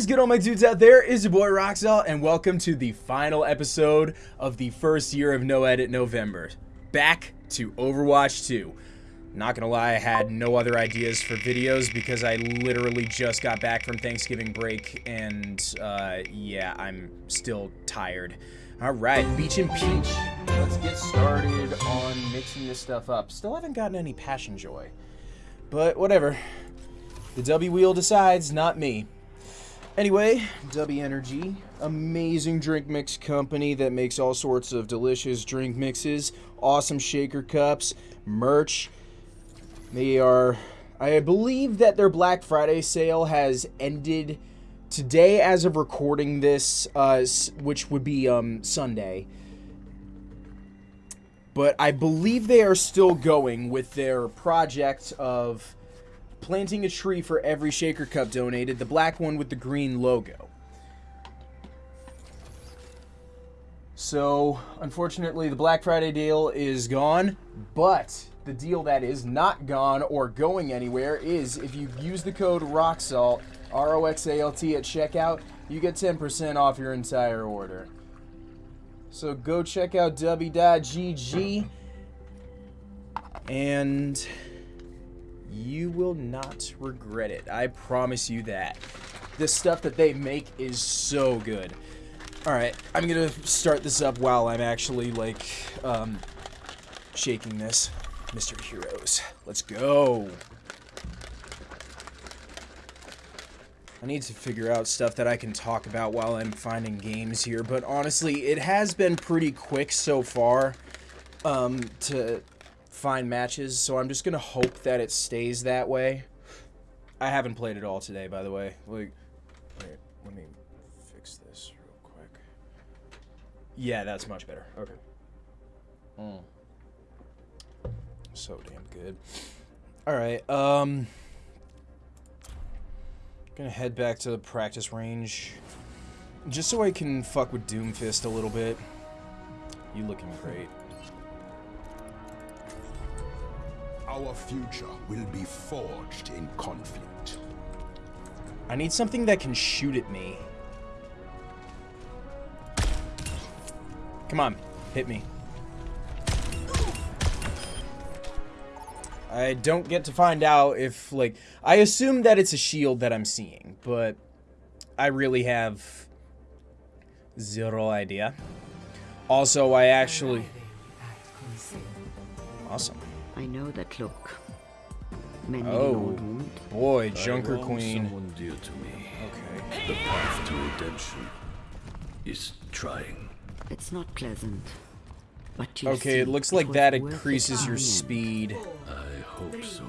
is good, all my dudes out there? Is your boy Roxel, and welcome to the final episode of the first year of No Edit November. Back to Overwatch 2. Not gonna lie, I had no other ideas for videos because I literally just got back from Thanksgiving break, and uh, yeah, I'm still tired. Alright, Beach and Peach. Let's get started on mixing this stuff up. Still haven't gotten any Passion Joy. But whatever. The W wheel decides, not me. Anyway, W Energy, amazing drink mix company that makes all sorts of delicious drink mixes, awesome shaker cups, merch. They are, I believe that their Black Friday sale has ended today as of recording this, uh, which would be um, Sunday. But I believe they are still going with their project of planting a tree for every shaker cup donated, the black one with the green logo. So, unfortunately, the Black Friday deal is gone, but the deal that is not gone or going anywhere is if you use the code ROXALT, R-O-X-A-L-T at checkout, you get 10% off your entire order. So go check out w.gg and you will not regret it. I promise you that. The stuff that they make is so good. Alright, I'm gonna start this up while I'm actually, like, um, shaking this. Mystery Heroes. Let's go. I need to figure out stuff that I can talk about while I'm finding games here, but honestly, it has been pretty quick so far um, to find matches, so I'm just gonna hope that it stays that way. I haven't played it all today, by the way. Like, wait, let me fix this real quick. Yeah, that's much better. Okay. Mm. So damn good. Alright, um... Gonna head back to the practice range. Just so I can fuck with Doomfist a little bit. You looking great. Our future will be forged in conflict. I need something that can shoot at me. Come on, hit me. I don't get to find out if, like, I assume that it's a shield that I'm seeing, but I really have zero idea. Also, I actually... Awesome. I know that look. Many Oh, boy, Junker I Queen. Someone dear to me. Okay. The path to redemption is trying. It's not pleasant. But you Okay, see, it looks like was that increases your in the end. speed. I hope so.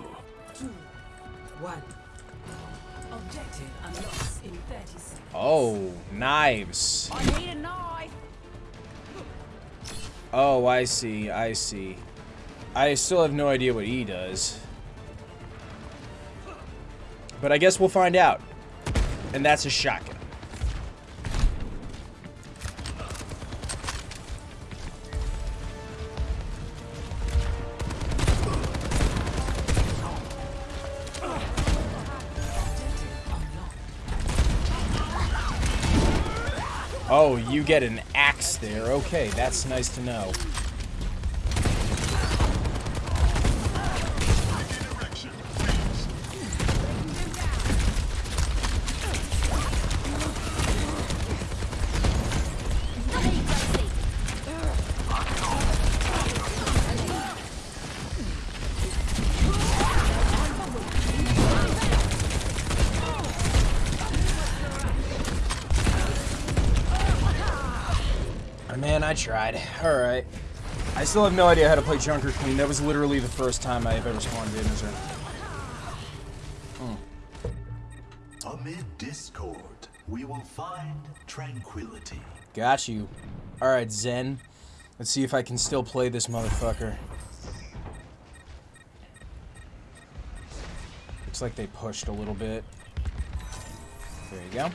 One. Objective unlocked in 30 seconds. Oh, knives. I need a knife. Oh, I see, I see. I still have no idea what he does. But I guess we'll find out. And that's a shotgun. Oh, you get an axe there. Okay, that's nice to know. Man, I tried. Alright. I still have no idea how to play Junker Queen. That was literally the first time I've ever spawned in as her. Amid discord, we will find tranquility. Got you. Alright, Zen. Let's see if I can still play this motherfucker. Looks like they pushed a little bit. There you go.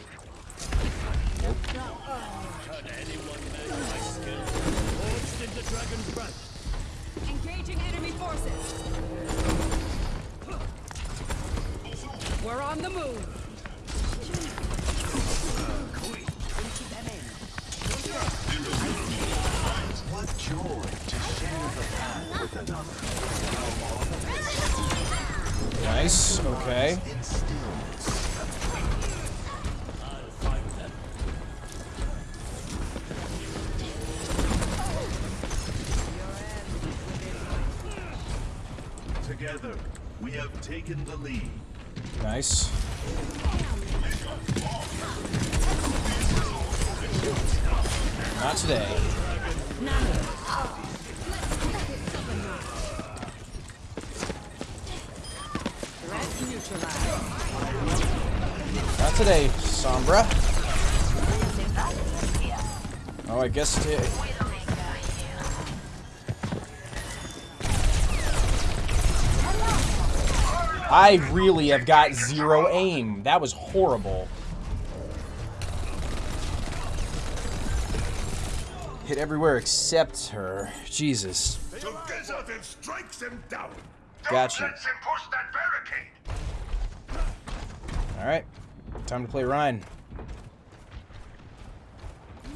Nope. We're on the move. What joy to share the with another. Nice, okay. Together, we have taken the lead. Nice. Not today. Not today, Sombra. Oh, I guess today. I really have got zero aim. That was horrible. Hit everywhere except her. Jesus. Together then strikes him down. Got you. him push that barricade. Alright. Time to play Rein.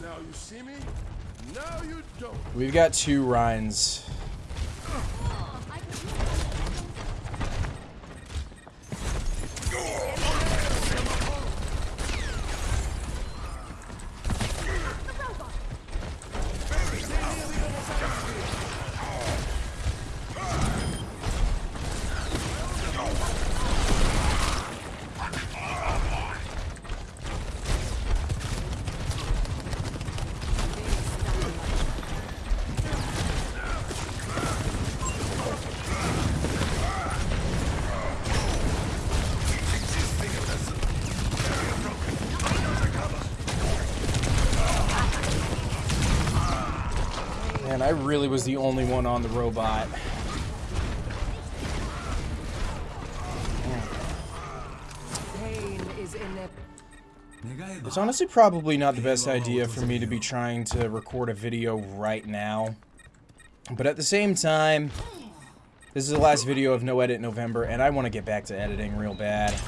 Now you see me. Now you don't. We've got two Reins. I really was the only one on the robot. It's honestly probably not the best idea for me to be trying to record a video right now. But at the same time, this is the last video of No Edit November, and I want to get back to editing real bad.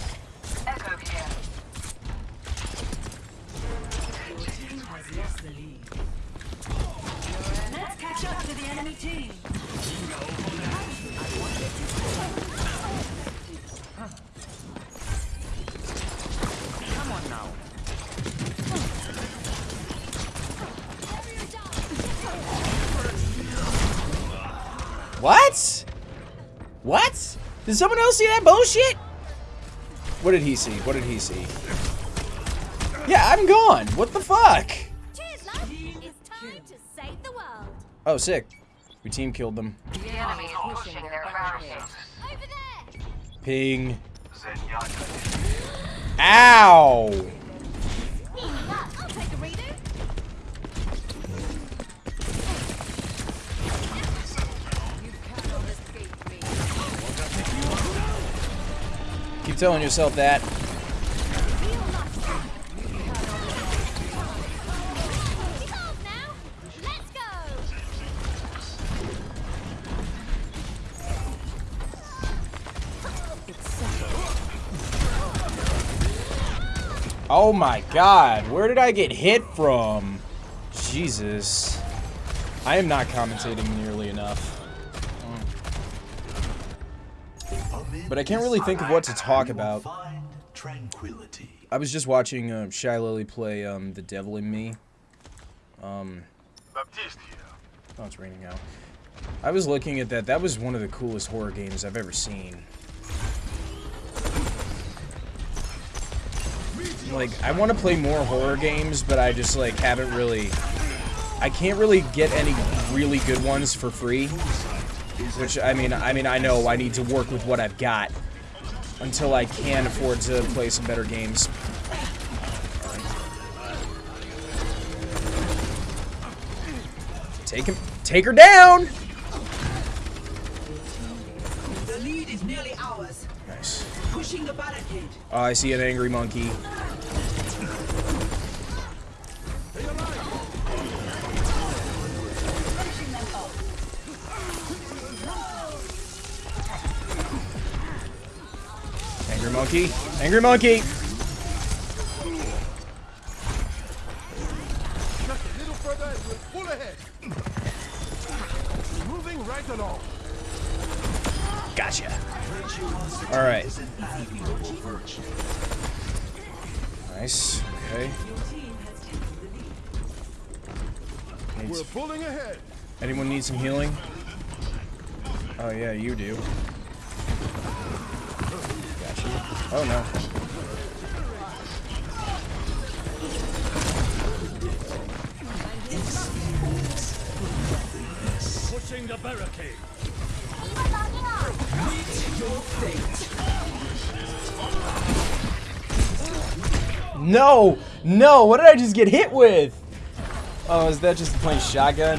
What? What? Did someone else see that bullshit? What did he see? What did he see? Yeah, I'm gone. What the fuck? Cheers, love! It's time to save the world. Oh, sick. We team killed them. The enemy is pushing their barricade. Over there! Ping. Ow! I'll take a redo. Keep telling yourself that. Oh my god, where did I get hit from? Jesus. I am not commentating nearly enough. But I can't really think of what to talk about. I was just watching um, Shylily play um, The Devil in Me. Um, oh, it's raining out. I was looking at that. That was one of the coolest horror games I've ever seen. Like, I want to play more horror games, but I just, like, haven't really... I can't really get any really good ones for free. Which, I mean, I mean, I know I need to work with what I've got until I can afford to play some better games. Take him, take her down! The lead is nearly ours. Nice. Pushing the barricade. Oh, I see an angry monkey. Monkey. Angry monkey. No! No! What did I just get hit with? Oh, is that just playing shotgun?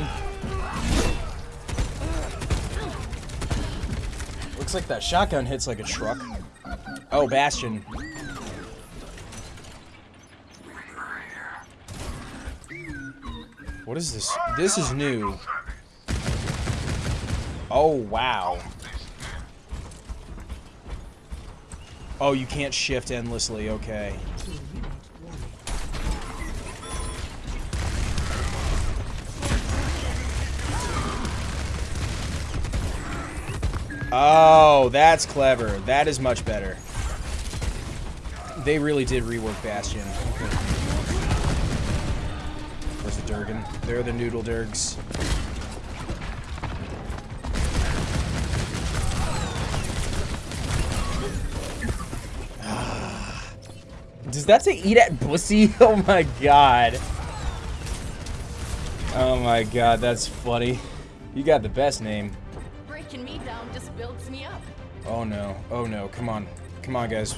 Looks like that shotgun hits like a truck. Oh, Bastion. What is this? This is new. Oh, wow. Oh, you can't shift endlessly. Okay. Oh, that's clever. That is much better. They really did rework Bastion. Where's the Durgan? They're the Noodle Durgs. Ah. Does that say eat at pussy? Oh my god. Oh my god, that's funny. You got the best name. Breaking me down just builds me up. Oh no. Oh no. Come on. Come on, guys.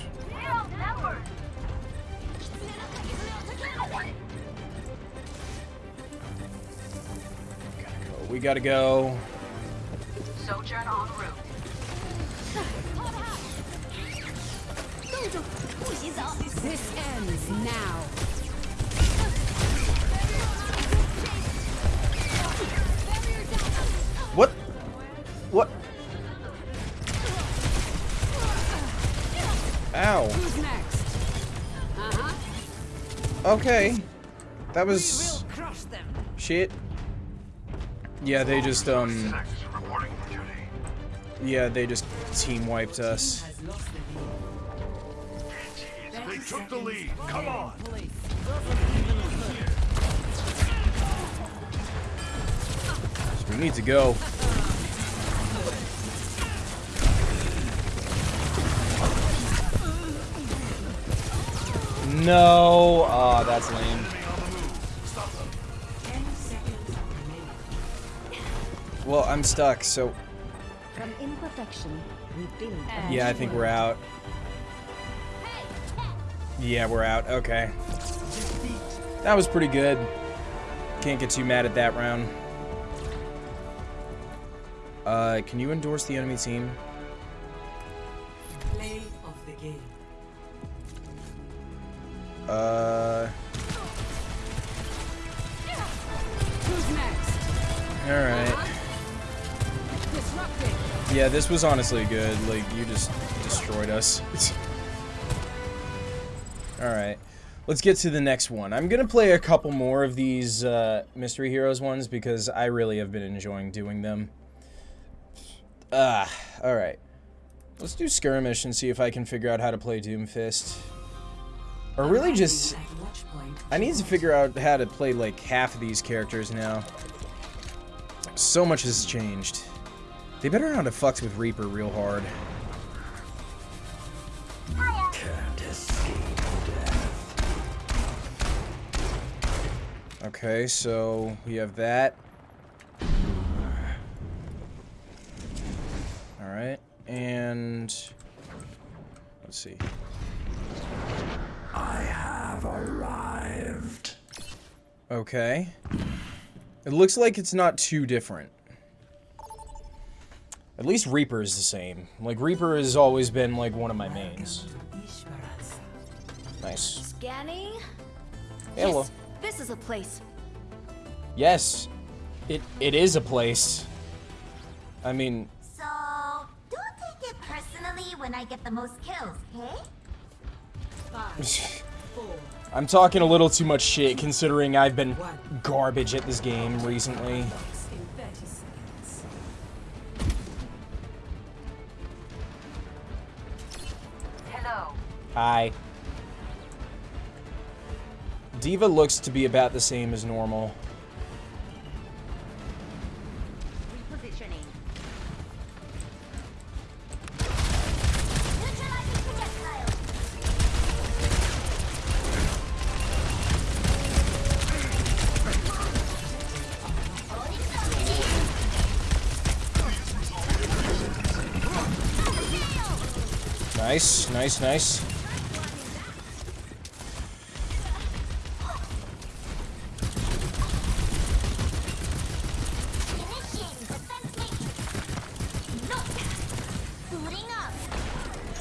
We gotta go. Sojourn en route. This ends now. What? What? Ow. Who's next? Uh-huh. Okay. That was Crush them. shit. Yeah, they just um Yeah, they just team wiped us. Has lost the lead. They took the lead. Come on. So we need to go. No. Oh, that's lame. Well, I'm stuck, so From imperfection, we build. yeah, I think we're out. Yeah, we're out. Okay. That was pretty good. Can't get too mad at that round. Uh, can you endorse the enemy team? Uh, alright. Yeah, this was honestly good. Like, you just destroyed us. Alright. Let's get to the next one. I'm gonna play a couple more of these uh, Mystery Heroes ones because I really have been enjoying doing them. Ah, alright. Let's do Skirmish and see if I can figure out how to play Doomfist. Or really just... At watch point. I need to figure out how to play like half of these characters now. So much has changed. They better not have fucked with Reaper real hard. Okay, so we have that. Alright, and let's see. Okay. It looks like it's not too different. At least Reaper is the same. Like, Reaper has always been, like, one of my mains. Nice. Scanning. Hello. Yes, this is a place. Yes. It, it is a place. I mean, So, don't take it personally when I get the most kills, okay? I'm talking a little too much shit considering I've been garbage at this game recently. Hi. D.Va looks to be about the same as normal. Nice, nice.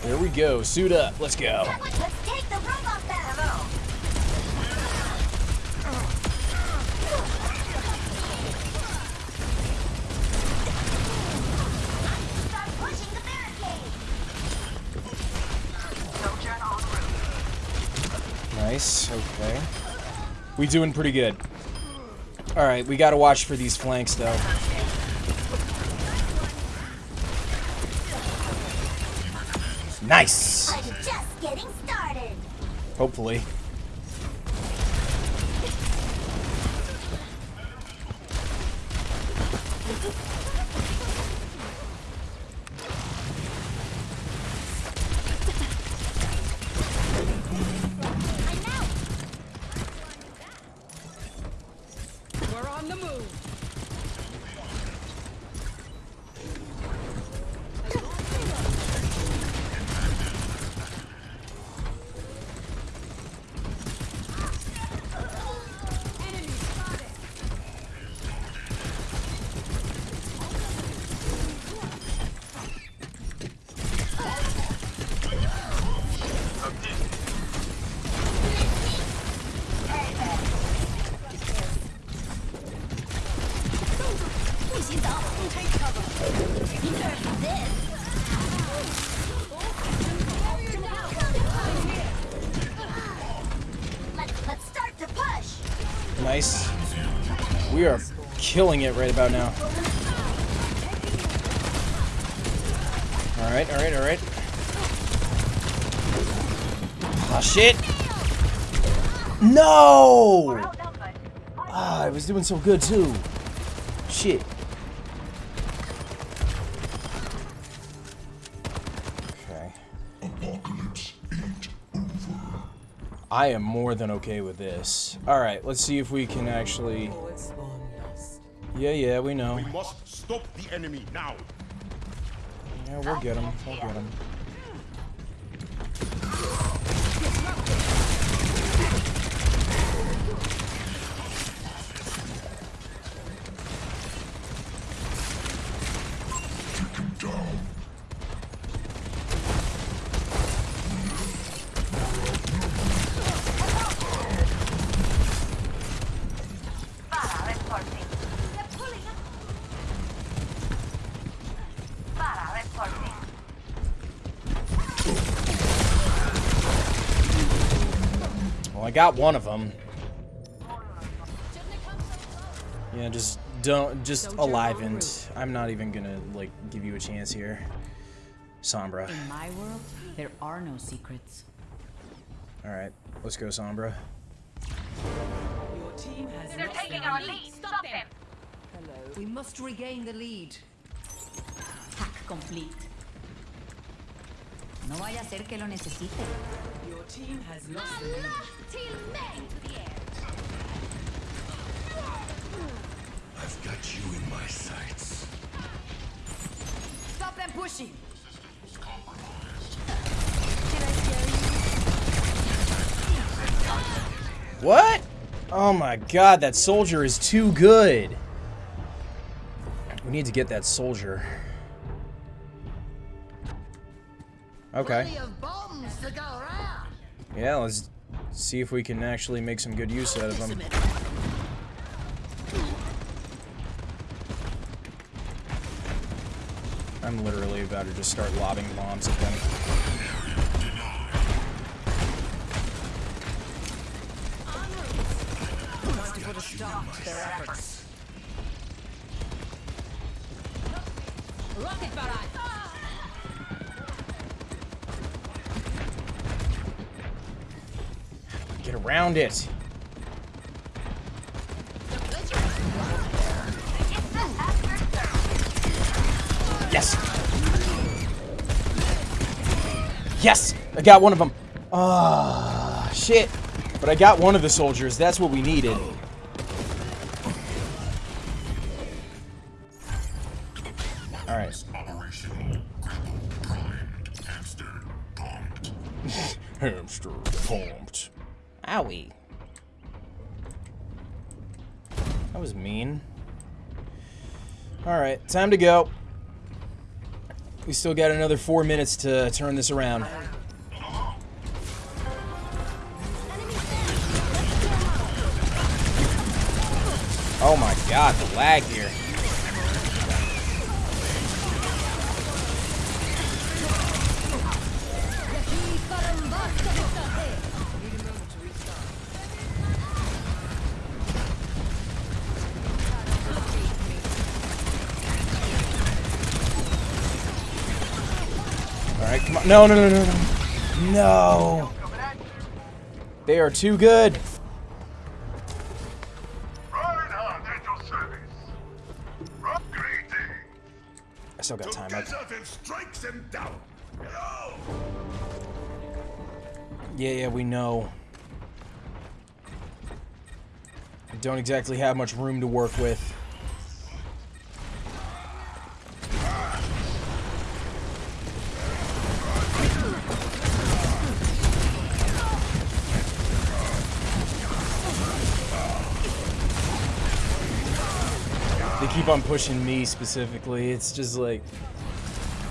There we go. Suit up. Let's go. Nice. Okay. We doing pretty good. All right, we got to watch for these flanks though. Nice. I'm just getting started. Hopefully. Killing it right about now. All right, all right, all right. Ah, shit. No! Ah, I was doing so good too. Shit. Okay. I am more than okay with this. Alright, let's see if we can actually... Yeah, yeah, we know. We must stop the enemy now. Yeah, we'll get him. We'll get him. Got one of them. Yeah, just don't, just alivened. I'm not even gonna, like, give you a chance here. Sombra. In my world, there are no secrets. Alright, let's go, Sombra. Your team has They're lost taking our lead. lead. Stop them. We must regain the lead. Hack complete. No vaya a ser que lo necesite. Your team has lost the lead. I've got you in my sights. Stop them pushing. What? Oh my god, that soldier is too good. We need to get that soldier. Okay. Yeah, let's see if we can actually make some good use out of them. I'm literally about to just start lobbing bombs at them. Around it. Yes. Yes! I got one of them. Ah, shit. But I got one of the soldiers. That's what we needed. Alright. Hamster pumped. Owie. That was mean. Alright, time to go. We still got another four minutes to turn this around. Oh my god, the lag here. Come on. No, no, no, no, no. No. They are too good. Reinhardt at your service. Rock greeting. I still got time. Okay. Together then strikes them down. Hello. Yeah, yeah, we know. I don't exactly have much room to work with. Keep on pushing me specifically. It's just like...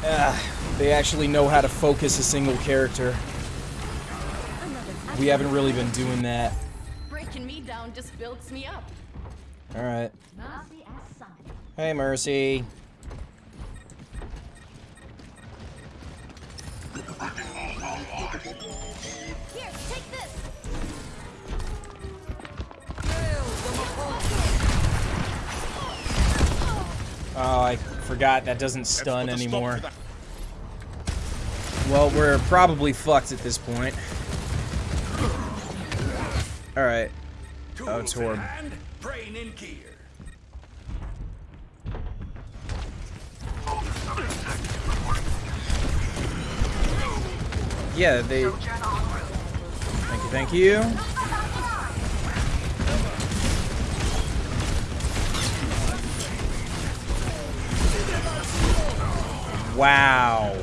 ah, they actually know how to focus a single character. We haven't really been doing that. Breaking me down just builds me up. As summoned. Hey, Mercy. Oh, I forgot that doesn't stun anymore. Well, we're probably fucked at this point. Alright. Oh, it's Horb. Brain in gear. Yeah, they... Thank you, thank you. Wow.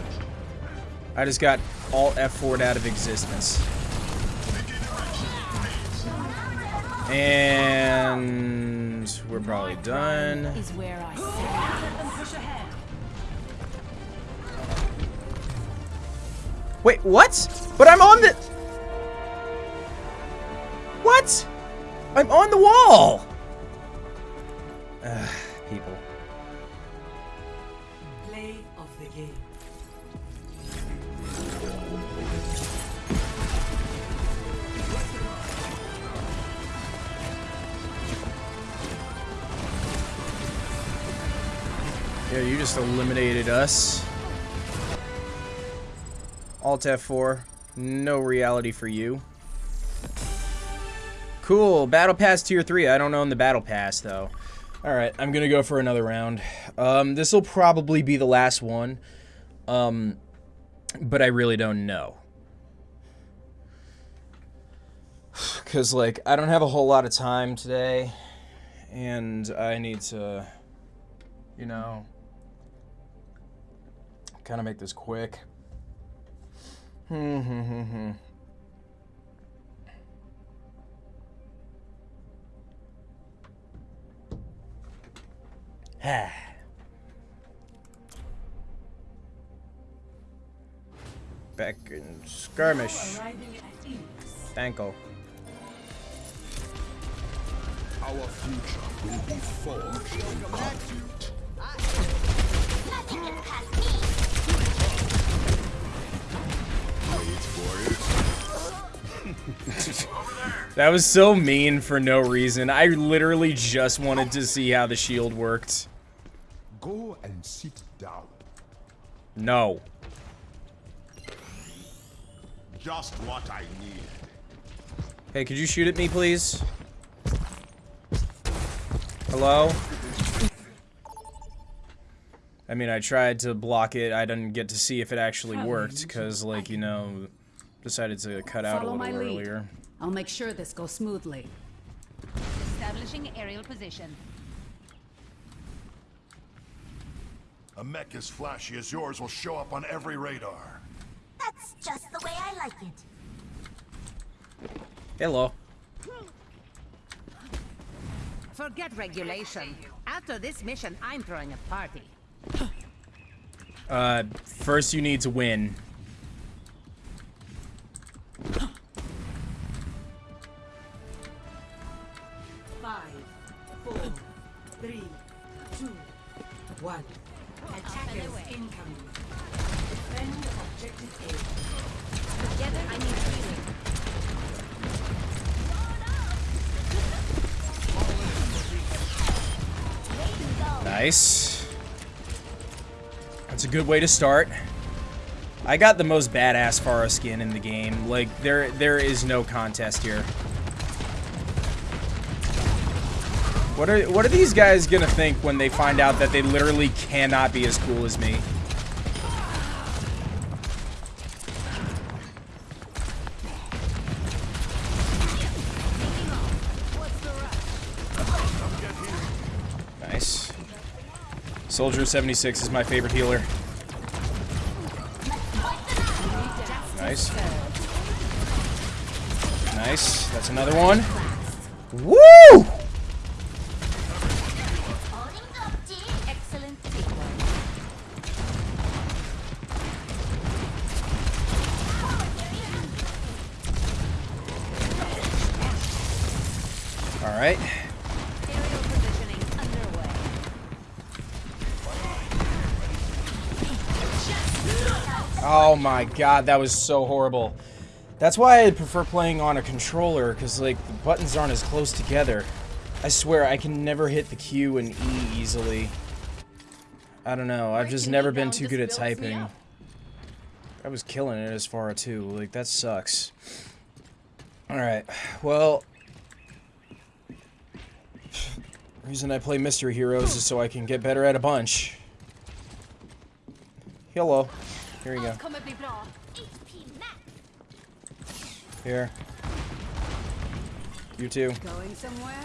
I just got all F4'd out of existence. And we're probably done. Is where I. Wait, what? But I'm on the... What? I'm on the wall! Ugh, people. Play of the game. Yeah, you just eliminated us. Alt F4. No reality for you. Cool. Battle Pass Tier 3. I don't own the Battle Pass, though. Alright, I'm gonna go for another round. Um, this will probably be the last one. Um, but I really don't know. Because, like, I don't have a whole lot of time today. And I need to, you know, kind of make this quick. Hmm, hmm, hmm, hmm. Back in skirmish. Thankle. Our future will be forged in conflict. Nothing gets past me. That was so mean for no reason. I literally just wanted to see how the shield worked. Go and sit down. No. Just what I need. Hey, could you shoot at me, please? Hello? I mean, I tried to block it. I didn't get to see if it actually worked, because, like, you know, decided to cut out a little my lead. earlier. I'll make sure this goes smoothly. Establishing aerial position. A mech as flashy as yours will show up on every radar. That's just the way I like it. Hello. Forget regulation. After this mission, I'm throwing a party. Uh, first you need to win. Good way to start. I got the most badass Pharah skin in the game. Like, there, there is no contest here. What are, what are these guys gonna think when they find out that they literally cannot be as cool as me? Nice. Soldier 76 is my favorite healer. Nice. Nice. That's another one. Woo! God, that was so horrible. That's why I prefer playing on a controller, because, like, the buttons aren't as close together. I swear, I can never hit the Q and E easily. I don't know, I've just never been too good at typing. I was killing it as far too, like, that sucks. Alright, well... Reason I play Mystery Heroes is so I can get better at a bunch. Hello. Here you go. Kommer bli bra. HP max. Here. You too. Going somewhere?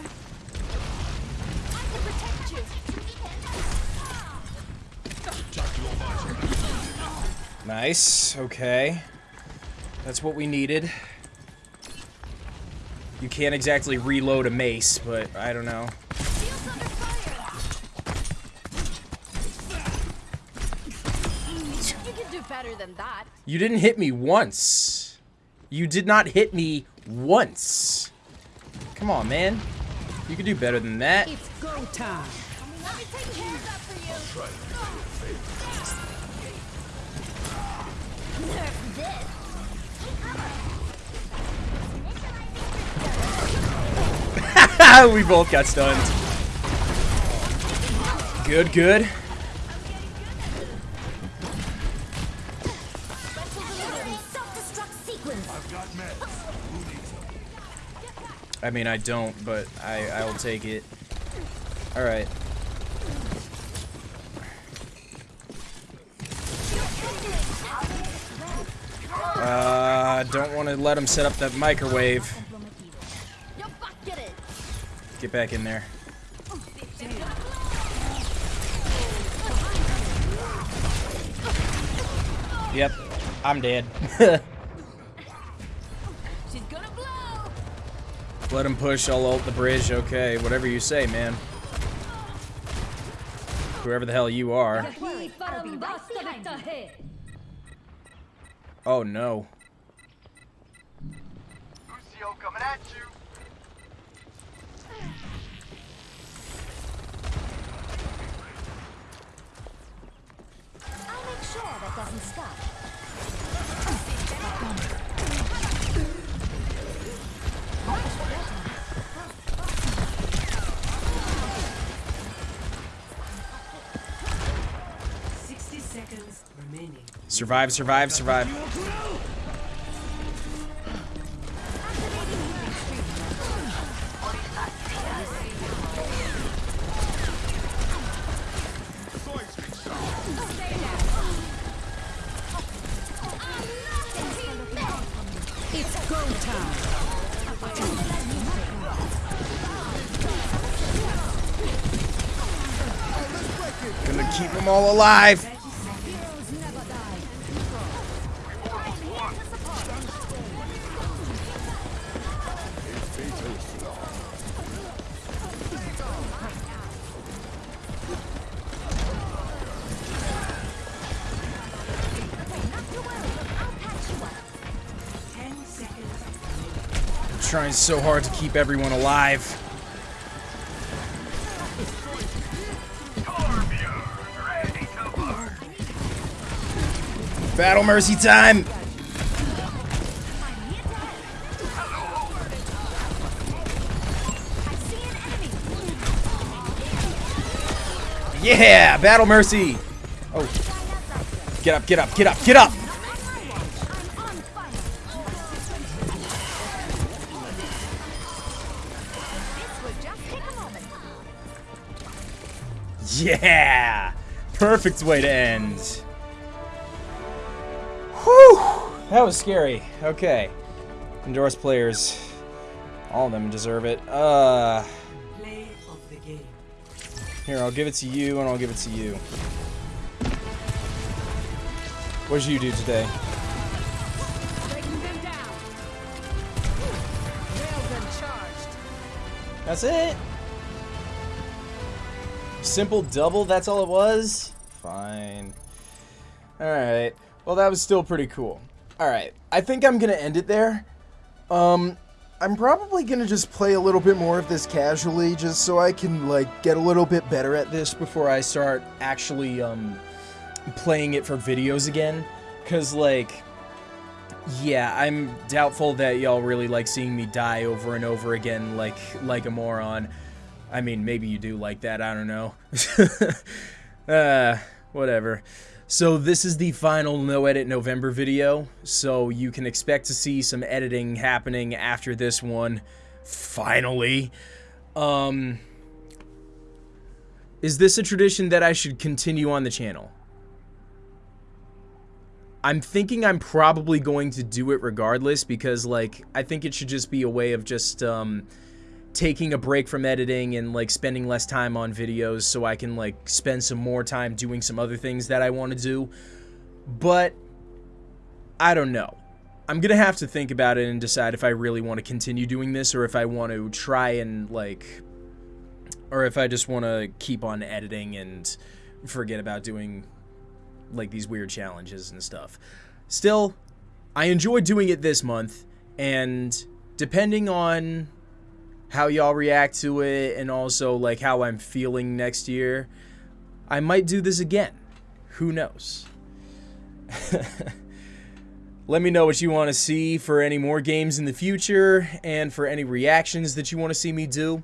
I can protect you. Nice. Okay. That's what we needed. You can't exactly reload a mace, but I don't know. You didn't hit me once. You did not hit me once. Come on, man. You can do better than that. It's go time. Let me take care of that for you. We both got stunned. Good, good. I mean, I don't, but I, I'll take it. Alright. Uh, don't want to let him set up that microwave. Get back in there. Yep, I'm dead. Let him push, I'll ult the bridge. Okay, whatever you say, man. Whoever the hell you are. I'll be right behind you. Oh no. Lucio coming at you. I'll make sure that doesn't stop. Survive, survive, survive. Gonna keep them all alive. I'm so hard to keep everyone alive. Battle Mercy time! Yeah! Battle Mercy! Oh. Get up, get up, get up, get up! Yeah! Perfect way to end. Whew! That was scary. Okay. Endorsed players. All of them deserve it. Uh, Play of the game. here, I'll give it to you, and I'll give it to you. What did you do today? That's it? Simple double, that's all it was? Fine. Alright. Well, that was still pretty cool. Alright. I think I'm gonna end it there. Um, I'm probably gonna just play a little bit more of this casually, just so I can, like, get a little bit better at this before I start actually, um, playing it for videos again. Cause, like, yeah, I'm doubtful that y'all really like seeing me die over and over again like like a moron. I mean, maybe you do like that, I don't know. uh, whatever. So this is the final no edit November video, so you can expect to see some editing happening after this one finally. Um Is this a tradition that I should continue on the channel? I'm thinking I'm probably going to do it regardless because like I think it should just be a way of just um taking a break from editing and like spending less time on videos so I can like spend some more time doing some other things that I want to do. But I don't know. I'm going to have to think about it and decide if I really want to continue doing this or if I want to try and like or if I just want to keep on editing and forget about doing like these weird challenges and stuff. Still, I enjoy doing it this month, and depending on how y'all react to it and also like how I'm feeling next year, I might do this again. Who knows? Let me know what you want to see for any more games in the future and for any reactions that you want to see me do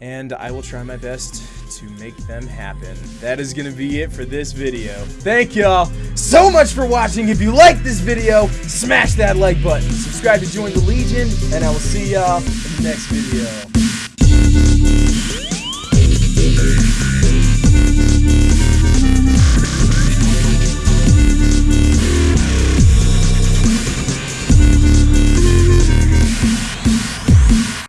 and I will try my best to make them happen. That is going to be it for this video. Thank y'all so much for watching. If you like this video, smash that like button. Subscribe to join the Legion, and I will see y'all in the next video.